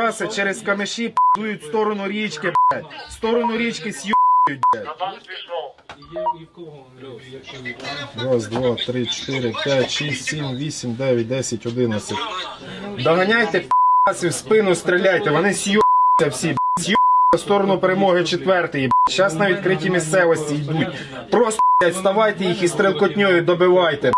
Раси через камеші п'ють в сторону річки, блядь. В сторону річки с'юють, блядь. Раз, два, три, чотири, п'ять, шість, сім, вісім, дев'ять, десять, одинадцять. Доганяйте п'ясів в спину, стріляйте, вони с'юються всі, блядь. С'юються сторону перемоги четвертий. Зараз на відкритій місцевості йдуть. Просто, вставайте ставайте їх і стрелкотньою добивайте.